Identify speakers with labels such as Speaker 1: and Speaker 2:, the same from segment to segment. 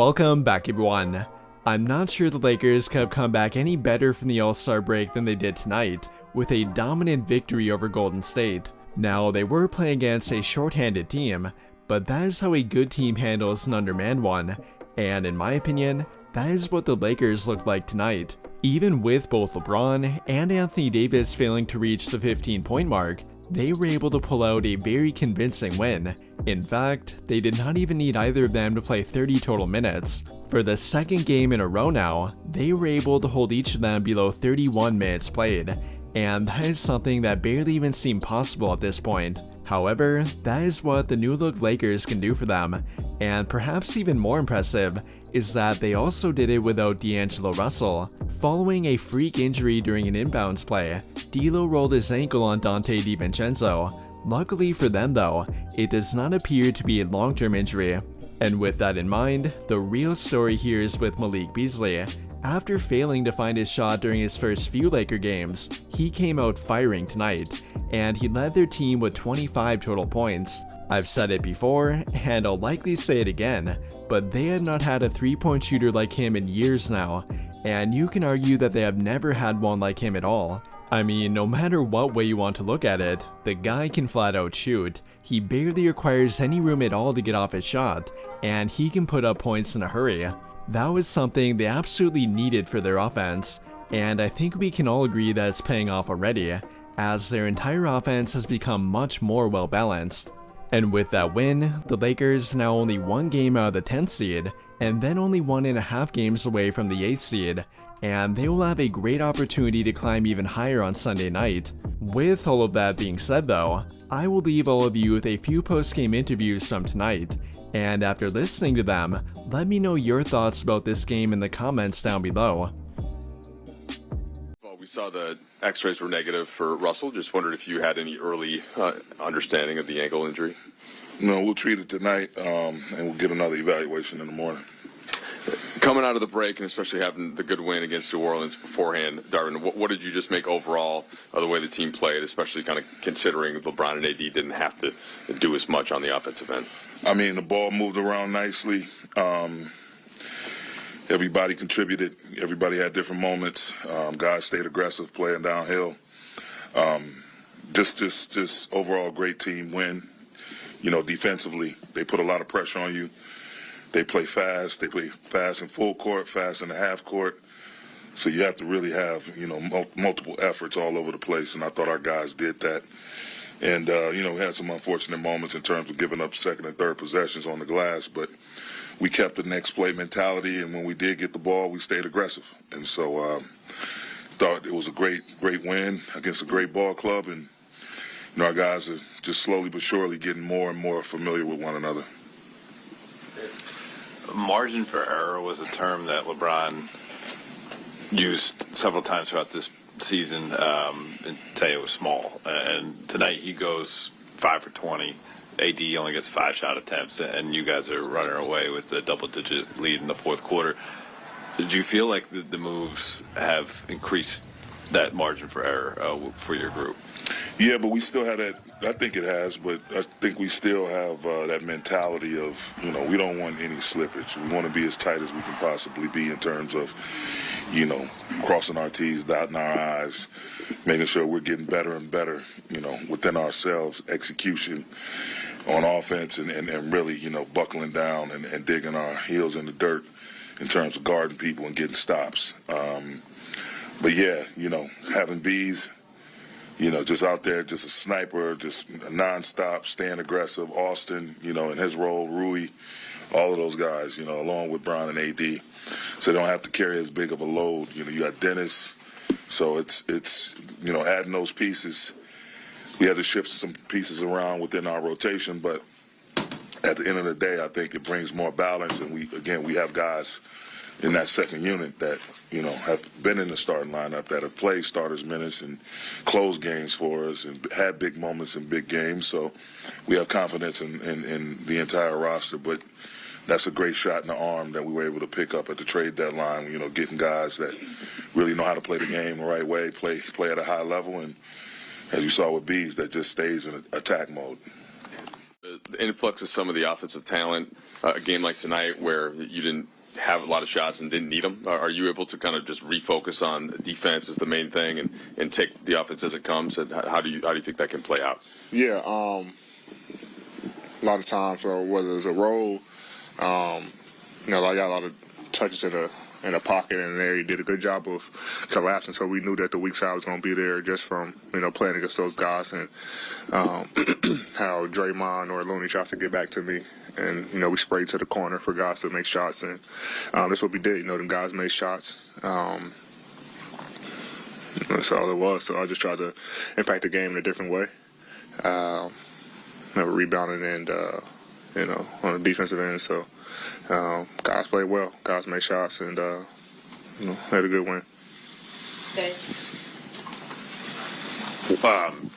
Speaker 1: Welcome back everyone. I'm not sure the Lakers could have come back any better from the All-Star break than they did tonight, with a dominant victory over Golden State. Now, they were playing against a short-handed team, but that is how a good team handles an undermanned one, and in my opinion, that is what the Lakers looked like tonight. Even with both LeBron and Anthony Davis failing to reach the 15 point mark, they were able to pull out a very convincing win. In fact, they did not even need either of them to play 30 total minutes. For the second game in a row now, they were able to hold each of them below 31 minutes played, and that is something that barely even seemed possible at this point. However, that is what the new look Lakers can do for them, and perhaps even more impressive is that they also did it without D'Angelo Russell. Following a freak injury during an inbounds play, D'Lo rolled his ankle on Donte DiVincenzo. Luckily for them though, it does not appear to be a long-term injury. And with that in mind, the real story here is with Malik Beasley. After failing to find his shot during his first few Laker games, he came out firing tonight, and he led their team with 25 total points. I've said it before, and I'll likely say it again, but they have not had a three-point shooter like him in years now, and you can argue that they have never had one like him at all. I mean, no matter what way you want to look at it, the guy can flat out shoot. He barely requires any room at all to get off his shot, and he can put up points in a hurry. That was something they absolutely needed for their offense, and I think we can all agree that it's paying off already, as their entire offense has become much more well balanced. And with that win, the Lakers now only one game out of the 10th seed, and then only one and a half games away from the 8th seed, and they will have a great opportunity to climb even higher on Sunday night. With all of that being said though, I will leave all of you with a few post-game interviews from tonight, and after listening to them, let me know your thoughts about this game in the comments down below.
Speaker 2: We saw the x-rays were negative for Russell. Just wondered if you had any early uh, understanding of the ankle injury.
Speaker 3: No, we'll treat it tonight, um, and we'll get another evaluation in the morning.
Speaker 2: Coming out of the break, and especially having the good win against New Orleans beforehand, Darvin, what, what did you just make overall of the way the team played, especially kind of considering LeBron and AD didn't have to do as much on the offensive end?
Speaker 3: I mean, the ball moved around nicely. Um, everybody contributed. Everybody had different moments. Um, guys stayed aggressive, playing downhill. Um, just, just, just overall great team win. You know, defensively, they put a lot of pressure on you. They play fast. They play fast in full court, fast in the half court. So you have to really have, you know, mul- multiple efforts all over the place. And I thought our guys did that. And, uh, you know, we had some unfortunate moments in terms of giving up second and third possessions on the glass, but we kept the next play mentality. And when we did get the ball, we stayed aggressive. And so, um, thought it was a great, great win against a great ball club. And, you know, our guys are just slowly but surely getting more and more familiar with one another.
Speaker 4: Margin for error was a term that LeBron used several times throughout this season um, and say it was small. And tonight he goes five for 20. AD only gets five shot attempts, and you guys are running away with a double digit lead in the fourth quarter. Did you feel like the, the moves have increased that margin for error uh, for your group?
Speaker 3: Yeah, but we still have that. I think it has, but I think we still have uh, that mentality of, you know, we don't want any slippage. We want to be as tight as we can possibly be in terms of, you know, crossing our T's, dotting our I's, making sure we're getting better and better, you know, within ourselves, execution on offense, and, and, and really, you know, buckling down and, and digging our heels in the dirt in terms of guarding people and getting stops. Um, but yeah, you know, having bees you know, just out there, just a sniper, just nonstop, staying aggressive. Austin, you know, in his role, Rui, all of those guys, you know, along with Bron and AD, so they don't have to carry as big of a load. You know, you got Dennis, so it's it's you know adding those pieces. We had to shift some pieces around within our rotation, but at the end of the day, I think it brings more balance, and we again we have guys in that second unit that you know have been in the starting lineup that have played starters minutes and closed games for us and had big moments in big games. So we have confidence in, in, in the entire roster. But that's a great shot in the arm that we were able to pick up at the trade deadline. You know, getting guys that really know how to play the game the right way, play play at a high level, and as you saw with Bees, that just stays in attack mode.
Speaker 2: The influx of some of the offensive talent uh, a game like tonight where you didn't have a lot of shots and didn't need them? Are, are you able to kind of just refocus on defense as the main thing and, and take the offense as it comes? And how, how do you how do you think that can play out?
Speaker 5: Yeah, um, a lot of times, so whether it's a roll, um, you know, I got a lot of touches in the in a pocket and there he did a good job of collapsing. So we knew that the weak side was going to be there just from you know playing against those guys and um, how Draymond or Looney tries to get back to me. And you know we sprayed to the corner for guys to make shots, and um, that's what we did. You know, them guys made shots. Um, that's all it was. So I just tried to impact the game in a different way. Uh, never rebounded and uh, you know on the defensive end. So um, guys played well. Guys made shots and uh, you know had a good win.
Speaker 6: Okay.
Speaker 4: Um,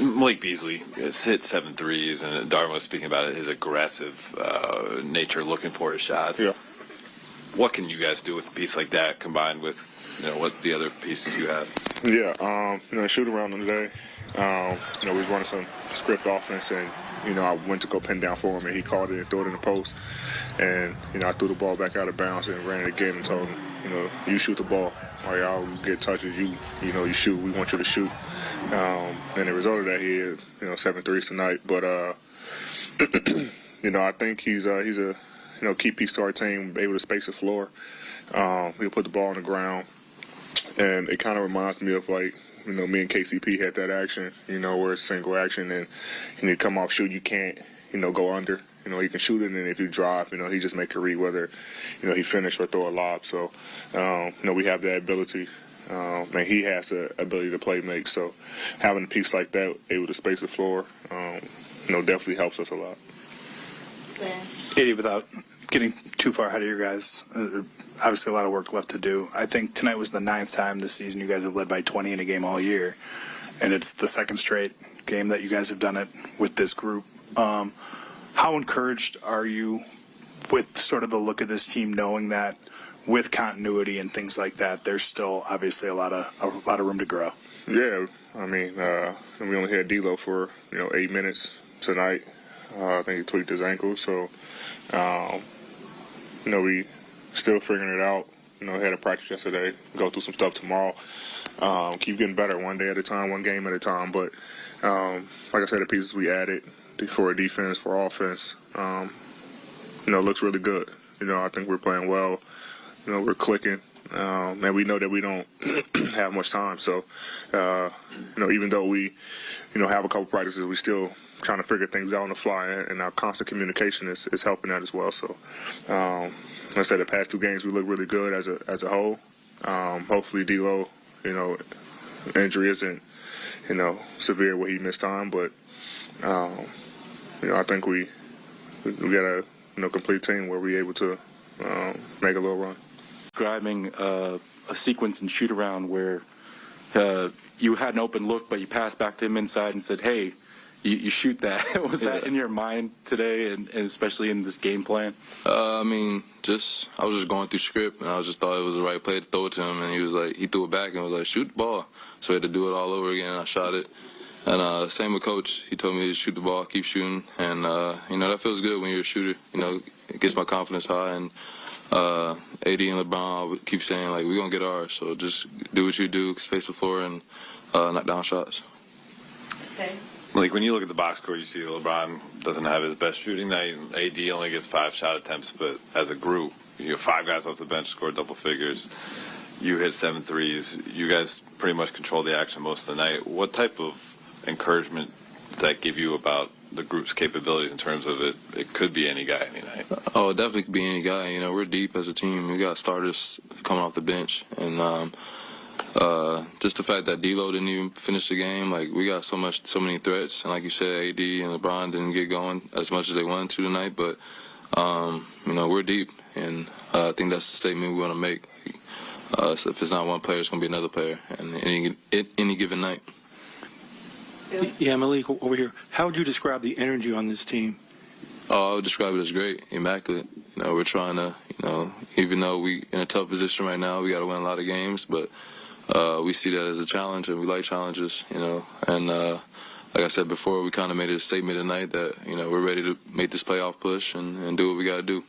Speaker 4: Malik Beasley has hit seven threes, and Darvin was speaking about it, his aggressive uh, nature, looking for his shots.
Speaker 5: Yeah.
Speaker 4: What can you guys do with a piece like that, combined with you know what the other pieces you have?
Speaker 5: Yeah, um, you know, shoot around today. Um, you know, we was running some script offense, and you know, I went to go pin down for him, and he caught it and threw it in the post. And you know, I threw the ball back out of bounds and ran it again and told him, you know, you shoot the ball. Y'all get touches, you you know, you shoot. We want you to shoot. Um, and the result of that, he had you know seven threes tonight. But uh, you know, I think he's uh, he's a you know key piece to our team, able to space the floor. Um, he'll put the ball on the ground, and it kind of reminds me of like you know, me and KCP had that action, you know, where it's single action and you need to come off shoot, you can't, you know, go under. You know, he can shoot it, and if you drop, you know, he just make a read whether, you know, he finish or throw a lob. So, um, you know, we have that ability. Um, and he has the ability to play make. So, having a piece like that, able to space the floor, um, you know, definitely helps us a lot.
Speaker 6: Glenn.
Speaker 7: Katie, without getting too far ahead of your guys, uh, obviously a lot of work left to do. I think tonight was the ninth time this season you guys have led by 20 in a game all year, and it's the second straight game that you guys have done it with this group. Um, how encouraged are you with sort of the look of this team, knowing that with continuity and things like that, there's still obviously a lot of a lot of room to grow.
Speaker 5: Yeah, I mean, uh, we only had D'Lo for you know eight minutes tonight. Uh, I think he tweaked his ankle, so um, you know we still figuring it out. You know, had a practice yesterday. Go through some stuff tomorrow. Um, keep getting better one day at a time, one game at a time. But um, like I said, the pieces we added for defense, for offense, um, you know, looks really good. You know, I think we're playing well. You know, we're clicking. Um, and we know that we don't have much time. So, uh, you know, even though we, you know, have a couple practices, we still trying to figure things out on the fly, and our constant communication is, is helping that as well. So, um, like I said, the past two games we look really good as a as a whole. Um, hopefully, D'Lo, you know, injury isn't, you know, severe where he missed time, but, um, you know, I think we we got a you know complete team where we're able to um, make a little run.
Speaker 8: describing uh, a sequence and shoot around where uh, you had an open look, but you passed back to him inside and said, "Hey, you, you shoot that." Was that in your mind today, and, and especially in this game plan?
Speaker 9: Uh, I mean, just I was just going through script, and I was just thought it was the right play to throw it to him, and he was like, he threw it back and was like, shoot the ball. So I had to do it all over again. And I shot it, and uh, same with coach. He told me to shoot the ball, keep shooting, and uh, you know that feels good when you're a shooter. You know, it gets my confidence high, and uh, AD and LeBron keep saying like, we're gonna get ours. So just do what you do, space the floor, and uh, knock down shots.
Speaker 6: Okay.
Speaker 4: Like when you look at the box score, you see LeBron doesn't have his best shooting night. AD only gets five shot attempts, but as a group, you have five guys off the bench score double figures. You hit seven threes. You guys pretty much control the action most of the night. What type of encouragement does that give you about the group's capabilities in terms of it? It could be any guy any night.
Speaker 9: Oh, it definitely could be any guy. You know, we're deep as a team. We got starters coming off the bench, and um, uh, just the fact that D'Lo didn't even finish the game. Like we got so much, so many threats, and like you said, AD and LeBron didn't get going as much as they wanted to tonight. But um, you know, we're deep, and uh, I think that's the statement we want to make. Uh, so if it's not one player, it's going to be another player, and any any given night.
Speaker 10: Yeah, Malik, over here. How would you describe the energy on this team?
Speaker 9: Oh, I would describe it as great, immaculate. You know, we're trying to, you know, even though we in a tough position right now, we got to win a lot of games, but uh, we see that as a challenge, and we like challenges, you know. And uh, like I said before, we kind of made a statement tonight that you know we're ready to make this playoff push and, and do what we got to do.